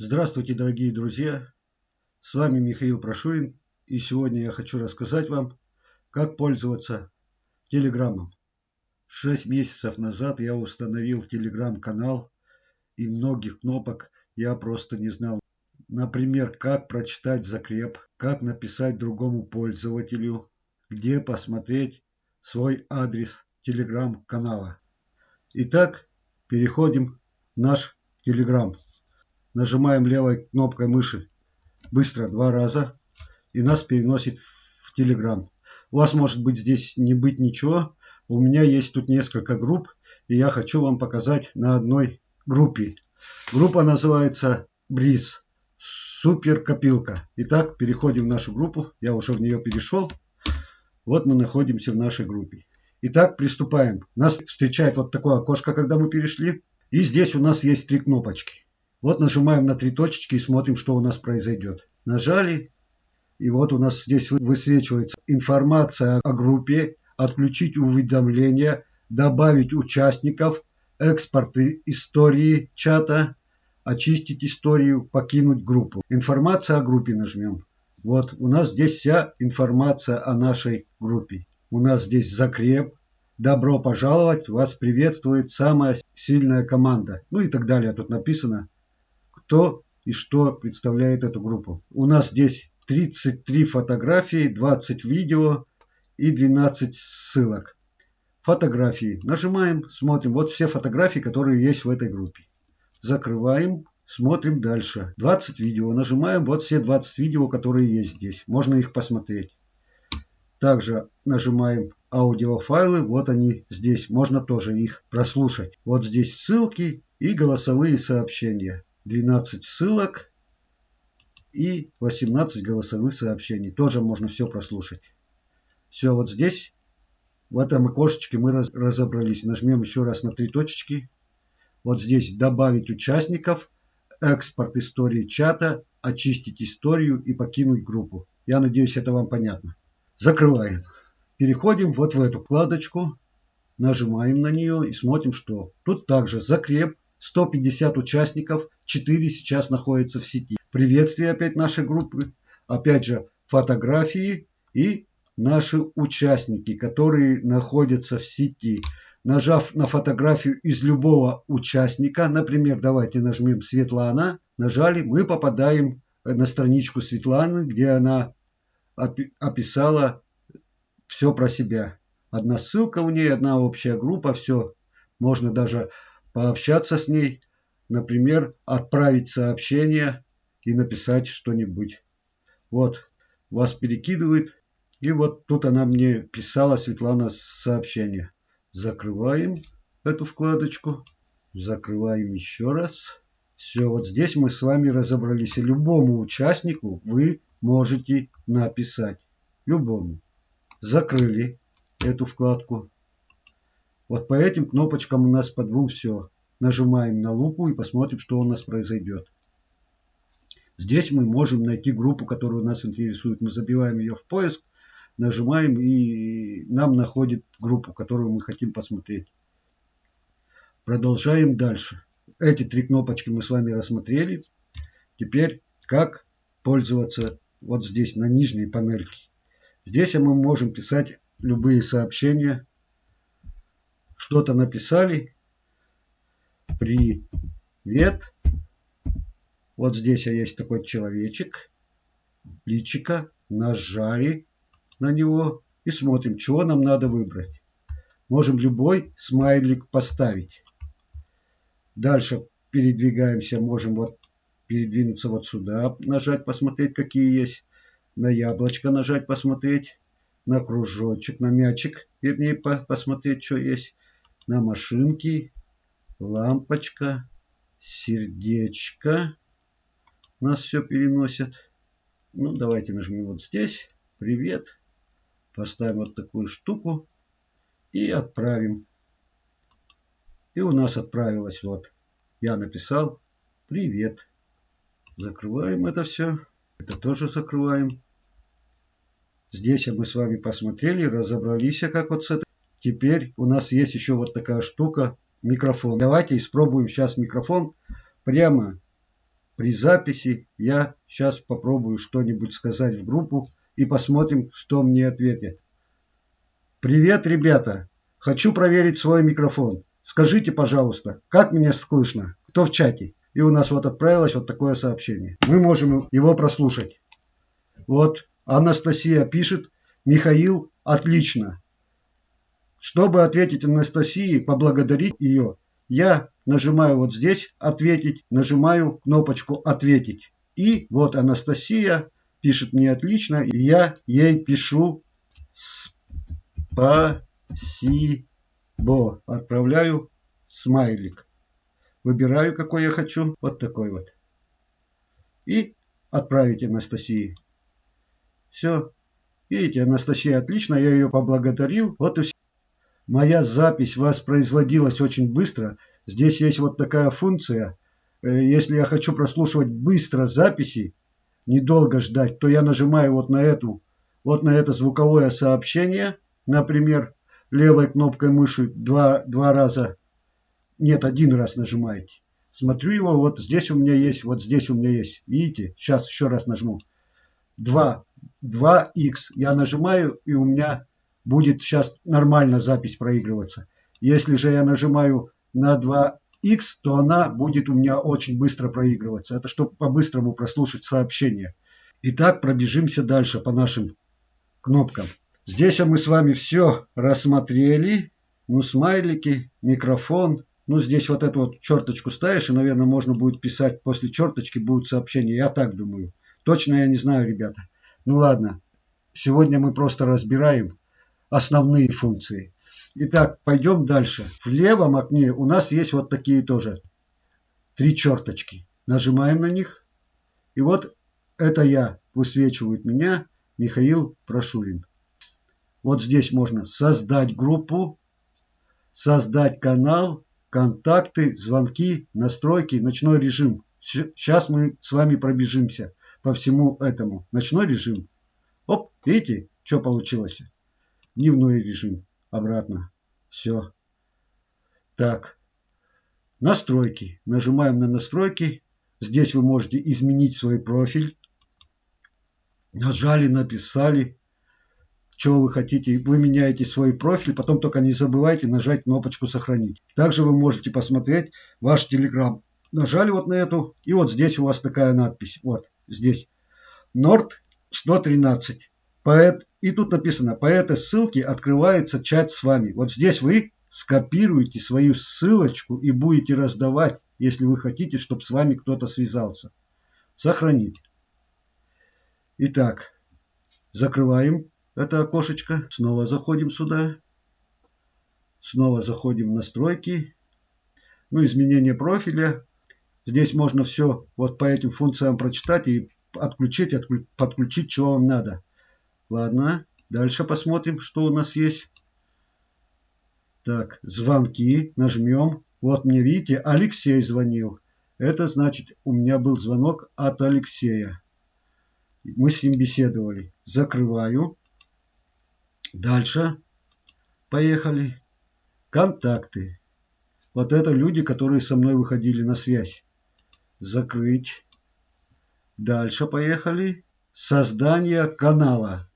Здравствуйте, дорогие друзья! С вами Михаил Прошуин, и сегодня я хочу рассказать вам, как пользоваться Телеграмом. Шесть месяцев назад я установил Телеграм-канал, и многих кнопок я просто не знал. Например, как прочитать закреп, как написать другому пользователю, где посмотреть свой адрес Телеграм-канала. Итак, переходим в наш Телеграм. Нажимаем левой кнопкой мыши быстро два раза и нас переносит в Telegram. У вас может быть здесь не быть ничего. У меня есть тут несколько групп и я хочу вам показать на одной группе. Группа называется Бриз. Супер копилка. Итак, переходим в нашу группу. Я уже в нее перешел. Вот мы находимся в нашей группе. Итак, приступаем. Нас встречает вот такое окошко, когда мы перешли. И здесь у нас есть три кнопочки. Вот нажимаем на три точечки и смотрим, что у нас произойдет. Нажали, и вот у нас здесь высвечивается информация о группе, отключить уведомления, добавить участников, экспорты истории чата, очистить историю, покинуть группу. Информация о группе нажмем. Вот у нас здесь вся информация о нашей группе. У нас здесь закреп. Добро пожаловать, вас приветствует самая сильная команда. Ну и так далее. Тут написано кто и что представляет эту группу. У нас здесь 33 фотографии, 20 видео и 12 ссылок. Фотографии. Нажимаем, смотрим. Вот все фотографии, которые есть в этой группе. Закрываем, смотрим дальше. 20 видео. Нажимаем, вот все 20 видео, которые есть здесь. Можно их посмотреть. Также нажимаем аудиофайлы, вот они здесь, можно тоже их прослушать. Вот здесь ссылки и голосовые сообщения. 12 ссылок и 18 голосовых сообщений. Тоже можно все прослушать. Все, вот здесь, в этом окошечке мы разобрались. Нажмем еще раз на три точечки. Вот здесь добавить участников, экспорт истории чата, очистить историю и покинуть группу. Я надеюсь, это вам понятно. Закрываем. Переходим вот в эту вкладочку. Нажимаем на нее и смотрим, что тут также закреп 150 участников, 4 сейчас находятся в сети. Приветствие опять нашей группы. Опять же фотографии и наши участники, которые находятся в сети. Нажав на фотографию из любого участника, например, давайте нажмем Светлана, нажали, мы попадаем на страничку Светланы, где она описала все про себя. Одна ссылка у нее, одна общая группа, все. Можно даже пообщаться с ней, например, отправить сообщение и написать что-нибудь. Вот, вас перекидывает. И вот тут она мне писала, Светлана, сообщение. Закрываем эту вкладочку. Закрываем еще раз. Все, вот здесь мы с вами разобрались. И любому участнику вы можете написать. Любому. Закрыли эту вкладку. Вот по этим кнопочкам у нас по двум все. Нажимаем на лупу и посмотрим, что у нас произойдет. Здесь мы можем найти группу, которая нас интересует. Мы забиваем ее в поиск, нажимаем и нам находит группу, которую мы хотим посмотреть. Продолжаем дальше. Эти три кнопочки мы с вами рассмотрели. Теперь как пользоваться вот здесь на нижней панельке. Здесь мы можем писать любые сообщения что-то написали. Привет. Вот здесь есть такой человечек. Личика. Нажали на него и смотрим, чего нам надо выбрать. Можем любой смайлик поставить. Дальше передвигаемся. Можем вот передвинуться вот сюда, нажать, посмотреть, какие есть. На яблочко нажать, посмотреть. На кружочек, на мячик, вернее, посмотреть, что есть на машинке лампочка, сердечко. Нас все переносит. Ну, давайте нажмем вот здесь. Привет. Поставим вот такую штуку. И отправим. И у нас отправилось вот. Я написал привет. Закрываем это все. Это тоже закрываем. Здесь мы с вами посмотрели, разобрались, как вот с этой Теперь у нас есть еще вот такая штука, микрофон. Давайте испробуем сейчас микрофон прямо при записи я сейчас попробую что-нибудь сказать в группу и посмотрим, что мне ответят. Привет, ребята! Хочу проверить свой микрофон. Скажите, пожалуйста, как меня слышно? Кто в чате? И у нас вот отправилось вот такое сообщение. Мы можем его прослушать. Вот Анастасия пишет. Михаил, отлично. Чтобы ответить Анастасии, поблагодарить ее, я нажимаю вот здесь «Ответить», нажимаю кнопочку «Ответить». И вот Анастасия пишет мне отлично, и я ей пишу «Спасибо». Отправляю смайлик. Выбираю, какой я хочу. Вот такой вот. И отправить Анастасии. Все. Видите, Анастасия отлично, я ее поблагодарил. Вот и все. Моя запись воспроизводилась очень быстро. Здесь есть вот такая функция. Э, если я хочу прослушивать быстро записи, недолго ждать, то я нажимаю вот на эту, вот на это звуковое сообщение, например, левой кнопкой мыши два, два раза, нет, один раз нажимаете. Смотрю его, вот здесь у меня есть, вот здесь у меня есть. Видите? Сейчас еще раз нажму. 2, 2х. Я нажимаю, и у меня будет сейчас нормально запись проигрываться. Если же я нажимаю на 2х, то она будет у меня очень быстро проигрываться. Это чтобы по-быстрому прослушать сообщение. Итак, пробежимся дальше по нашим кнопкам. Здесь мы с вами все рассмотрели. Ну, смайлики, микрофон. Ну, здесь вот эту вот черточку ставишь, и, наверное, можно будет писать после черточки будут сообщения. Я так думаю. Точно я не знаю, ребята. Ну, ладно. Сегодня мы просто разбираем основные функции. Итак, пойдем дальше. В левом окне у нас есть вот такие тоже три черточки. Нажимаем на них. И вот это я, высвечивает меня Михаил Прошурин. Вот здесь можно создать группу, создать канал, контакты, звонки, настройки, ночной режим. Сейчас мы с вами пробежимся по всему этому. Ночной режим. Оп, видите, что получилось? Дневной режим. Обратно. Все. Так. Настройки. Нажимаем на настройки. Здесь вы можете изменить свой профиль. Нажали, написали чего вы хотите. Вы меняете свой профиль, потом только не забывайте нажать кнопочку «Сохранить». Также вы можете посмотреть ваш Telegram. Нажали вот на эту, и вот здесь у вас такая надпись. Вот здесь. Норд 113. Поэт, и тут написано, по этой ссылке открывается чат с вами. Вот здесь вы скопируете свою ссылочку и будете раздавать, если вы хотите, чтобы с вами кто-то связался. Сохранить. Итак, закрываем это окошечко. Снова заходим сюда. Снова заходим в настройки. Ну, изменение профиля. Здесь можно все вот по этим функциям прочитать и отключить, отклю подключить, чего вам надо. Ладно, дальше посмотрим, что у нас есть. Так, звонки. Нажмем. Вот мне, видите, Алексей звонил. Это значит, у меня был звонок от Алексея. Мы с ним беседовали. Закрываю. Дальше. Поехали. Контакты. Вот это люди, которые со мной выходили на связь. Закрыть. Дальше поехали. Создание канала.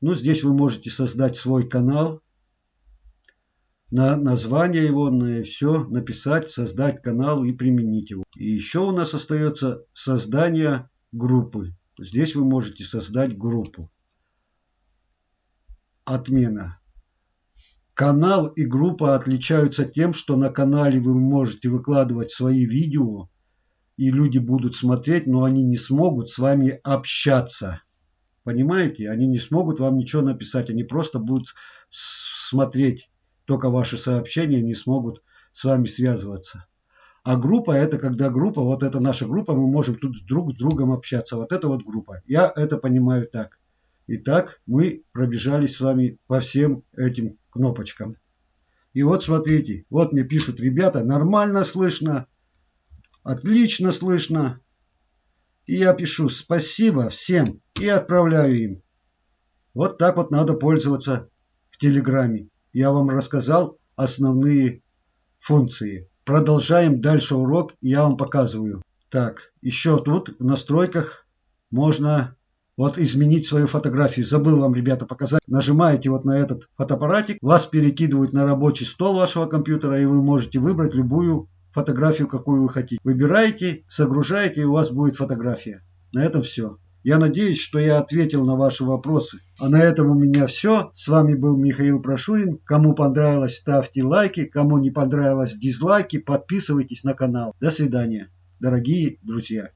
Ну, здесь вы можете создать свой канал. На название его, на все написать, создать канал и применить его. И еще у нас остается создание группы. Здесь вы можете создать группу отмена. Канал и группа отличаются тем, что на канале вы можете выкладывать свои видео, и люди будут смотреть, но они не смогут с вами общаться. Понимаете? Они не смогут вам ничего написать, они просто будут смотреть только ваши сообщения, не смогут с вами связываться. А группа это когда группа, вот это наша группа, мы можем тут друг с другом общаться. Вот это вот группа. Я это понимаю так. Итак, мы пробежались с вами по всем этим кнопочкам. И вот смотрите, вот мне пишут ребята, нормально слышно, отлично слышно. И я пишу спасибо всем и отправляю им. Вот так вот надо пользоваться в Телеграме. Я вам рассказал основные функции. Продолжаем дальше урок, я вам показываю. Так, еще тут в настройках можно вот изменить свою фотографию. Забыл вам, ребята, показать. Нажимаете вот на этот фотоаппаратик, вас перекидывают на рабочий стол вашего компьютера, и вы можете выбрать любую фотографию, какую вы хотите. Выбираете, загружаете, и у вас будет фотография. На этом все. Я надеюсь, что я ответил на ваши вопросы. А на этом у меня все. С вами был Михаил Прошурин. Кому понравилось, ставьте лайки. Кому не понравилось, дизлайки. Подписывайтесь на канал. До свидания, дорогие друзья.